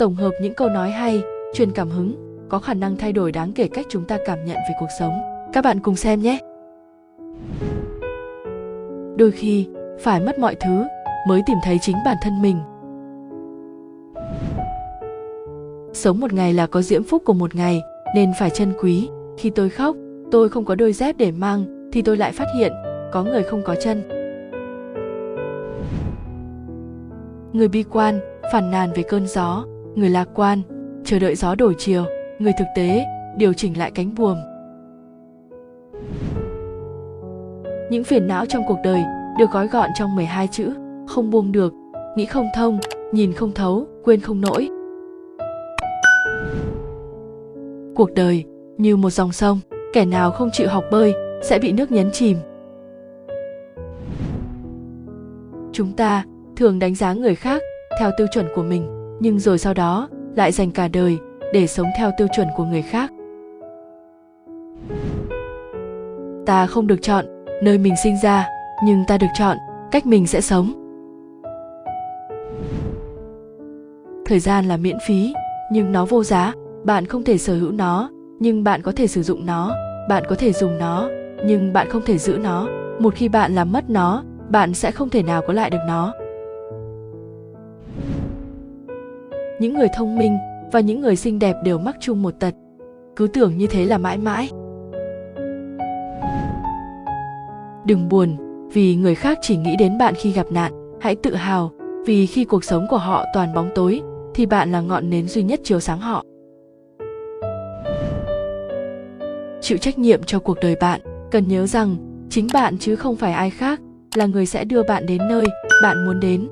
tổng hợp những câu nói hay, truyền cảm hứng, có khả năng thay đổi đáng kể cách chúng ta cảm nhận về cuộc sống. Các bạn cùng xem nhé. Đôi khi, phải mất mọi thứ mới tìm thấy chính bản thân mình. Sống một ngày là có diễm phúc của một ngày, nên phải trân quý. Khi tôi khóc, tôi không có đôi dép để mang, thì tôi lại phát hiện, có người không có chân. Người bi quan phản nàn về cơn gió người lạc quan, chờ đợi gió đổi chiều. Người thực tế, điều chỉnh lại cánh buồm. Những phiền não trong cuộc đời được gói gọn trong 12 chữ. Không buông được, nghĩ không thông, nhìn không thấu, quên không nổi cuộc đời như một dòng sông, kẻ nào không chịu học bơi sẽ bị nước nhấn chìm. Chúng ta thường đánh giá người khác theo tiêu chuẩn của mình nhưng rồi sau đó, lại dành cả đời để sống theo tiêu chuẩn của người khác. Ta không được chọn nơi mình sinh ra, nhưng ta được chọn cách mình sẽ sống. Thời gian là miễn phí, nhưng nó vô giá. Bạn không thể sở hữu nó, nhưng bạn có thể sử dụng nó. Bạn có thể dùng nó, nhưng bạn không thể giữ nó. Một khi bạn làm mất nó, bạn sẽ không thể nào có lại được nó. Những người thông minh và những người xinh đẹp đều mắc chung một tật. Cứ tưởng như thế là mãi mãi. Đừng buồn, vì người khác chỉ nghĩ đến bạn khi gặp nạn, hãy tự hào, vì khi cuộc sống của họ toàn bóng tối, thì bạn là ngọn nến duy nhất chiếu sáng họ. Chịu trách nhiệm cho cuộc đời bạn, cần nhớ rằng, chính bạn chứ không phải ai khác, là người sẽ đưa bạn đến nơi bạn muốn đến.